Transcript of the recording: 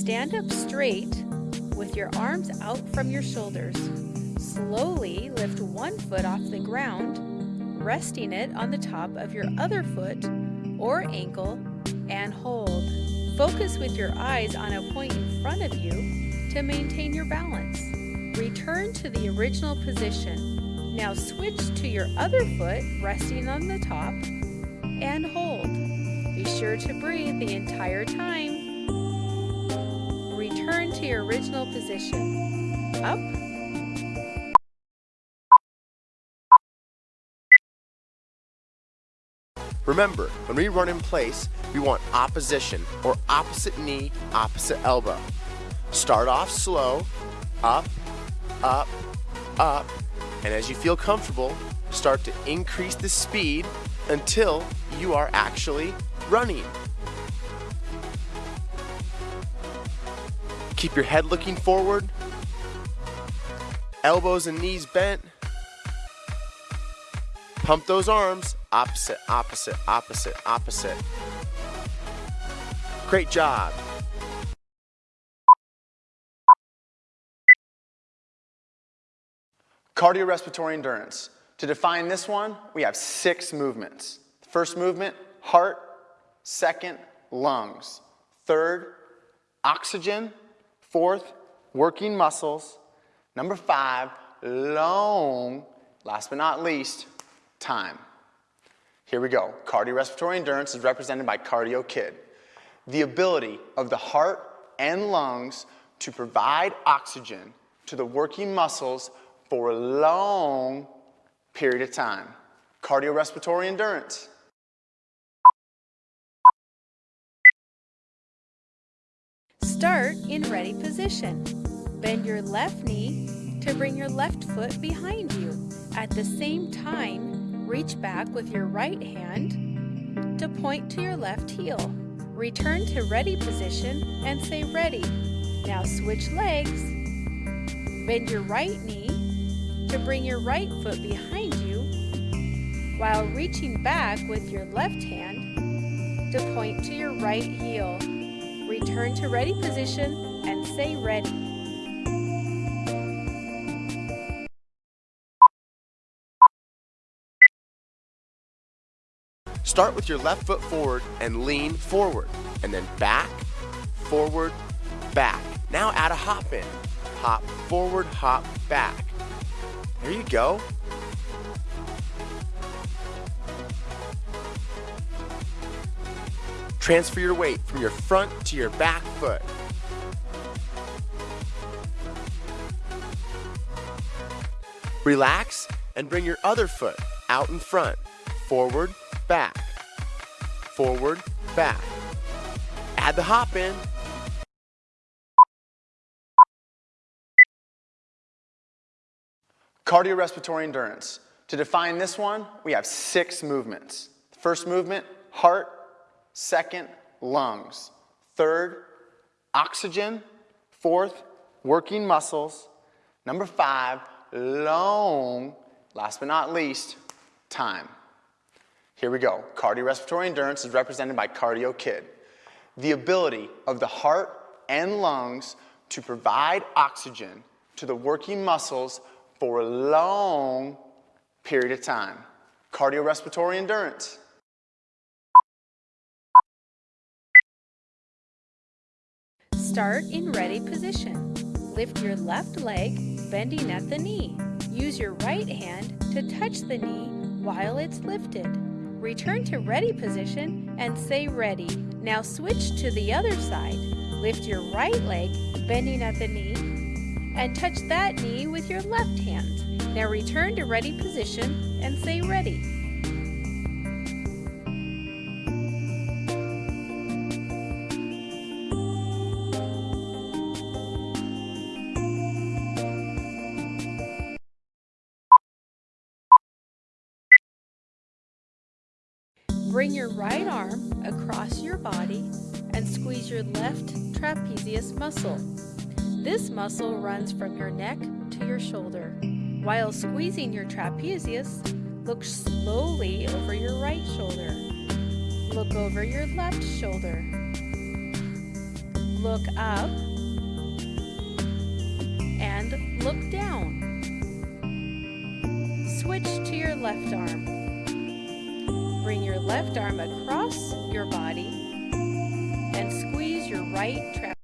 Stand up straight with your arms out from your shoulders. Slowly lift one foot off the ground, resting it on the top of your other foot or ankle, and hold. Focus with your eyes on a point in front of you to maintain your balance. Return to the original position. Now switch to your other foot resting on the top and hold. Be sure to breathe the entire time. To your original position. Up. Remember, when we run in place, we want opposition or opposite knee, opposite elbow. Start off slow, up, up, up, and as you feel comfortable, start to increase the speed until you are actually running. Keep your head looking forward, elbows and knees bent. Pump those arms, opposite, opposite, opposite, opposite. Great job. Cardiorespiratory endurance. To define this one, we have six movements. First movement, heart. Second, lungs. Third, oxygen. Fourth, working muscles. Number five, long. Last but not least, time. Here we go. Cardiorespiratory endurance is represented by Cardio Kid. The ability of the heart and lungs to provide oxygen to the working muscles for a long period of time. Cardiorespiratory endurance. Start in ready position. Bend your left knee to bring your left foot behind you. At the same time, reach back with your right hand to point to your left heel. Return to ready position and say ready. Now switch legs. Bend your right knee to bring your right foot behind you while reaching back with your left hand to point to your right heel. Return to ready position and say ready. Start with your left foot forward and lean forward, and then back, forward, back. Now add a hop in. Hop forward, hop back. There you go. Transfer your weight from your front to your back foot. Relax and bring your other foot out in front, forward, back, forward, back. Add the hop in. Cardiorespiratory endurance. To define this one, we have six movements. First movement, heart. Second, lungs. Third, oxygen. Fourth, working muscles. Number five, long. Last but not least, time. Here we go. Cardiorespiratory endurance is represented by Cardio Kid. The ability of the heart and lungs to provide oxygen to the working muscles for a long period of time. Cardiorespiratory endurance. Start in ready position. Lift your left leg, bending at the knee. Use your right hand to touch the knee while it's lifted. Return to ready position and say ready. Now switch to the other side. Lift your right leg, bending at the knee, and touch that knee with your left hand. Now return to ready position and say ready. Bring your right arm across your body and squeeze your left trapezius muscle. This muscle runs from your neck to your shoulder. While squeezing your trapezius, look slowly over your right shoulder. Look over your left shoulder. Look up and look down. Switch to your left arm. Bring your left arm across your body and squeeze your right trapeze.